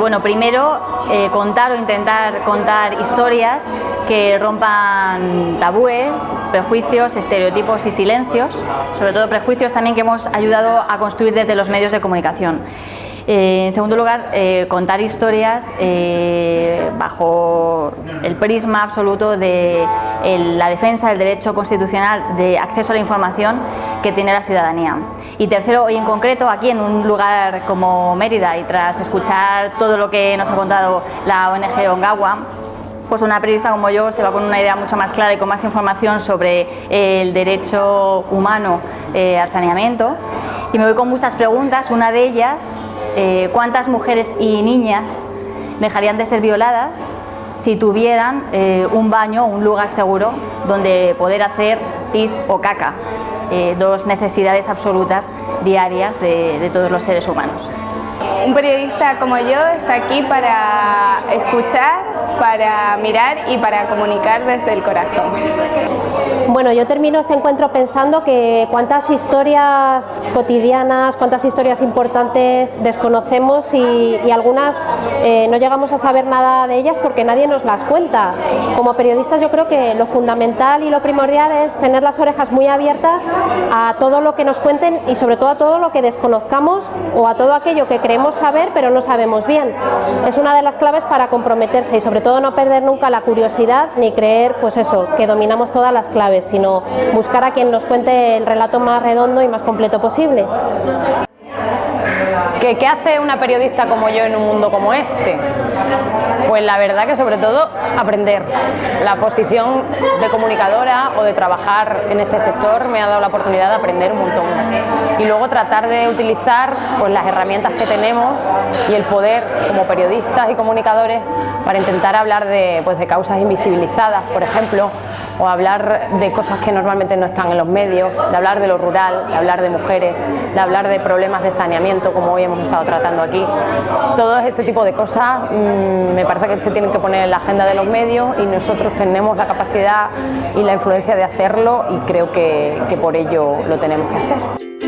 Bueno, primero eh, contar o intentar contar historias que rompan tabúes, prejuicios, estereotipos y silencios, sobre todo prejuicios también que hemos ayudado a construir desde los medios de comunicación. Eh, en segundo lugar, eh, contar historias bajo el prisma absoluto de la defensa del derecho constitucional de acceso a la información que tiene la ciudadanía. Y tercero, hoy en concreto, aquí en un lugar como Mérida y tras escuchar todo lo que nos ha contado la ONG Ongawa, pues una periodista como yo se va con una idea mucho más clara y con más información sobre el derecho humano al saneamiento. Y me voy con muchas preguntas, una de ellas eh, cuántas mujeres y niñas dejarían de ser violadas si tuvieran eh, un baño, un lugar seguro donde poder hacer pis o caca, eh, dos necesidades absolutas diarias de todos los seres humanos. Un periodista como yo está aquí para escuchar, para mirar y para comunicar desde el corazón. Bueno, yo termino este encuentro pensando que cuántas historias cotidianas, cuántas historias importantes desconocemos y, algunas eh, no llegamos a saber nada de ellas porque nadie nos las cuenta. Como periodistas yo creo que lo fundamental y lo primordial es tener las orejas muy abiertas a todo lo que nos cuenten y sobre todo a todo lo que desconozcamos o a todo aquello que creemos saber pero no sabemos bien. Es una de las claves para comprometerse y sobre todo no perder nunca la curiosidad ni creer pues eso, que dominamos todas las claves, sino buscar a quien nos cuente el relato más redondo y más completo posible. ¿Qué, hace una periodista como yo en un mundo como este? Pues la verdad que sobre todo aprender. La posición de comunicadora o de trabajar en este sector me ha dado la oportunidad de aprender un montón. Y luego tratar de utilizar pues, las herramientas que tenemos y el poder como periodistas y comunicadores para intentar hablar de, pues, de causas invisibilizadas, por ejemplo, o hablar de cosas que normalmente no están en los medios, de hablar de lo rural, de hablar de mujeres, de hablar de problemas de saneamiento como hoy hemos estado tratando aquí. Todo ese tipo de cosas mmm, me parece que se tienen que poner en la agenda de los medios y nosotros tenemos la capacidad y la influencia de hacerlo y creo que por ello lo tenemos que hacer.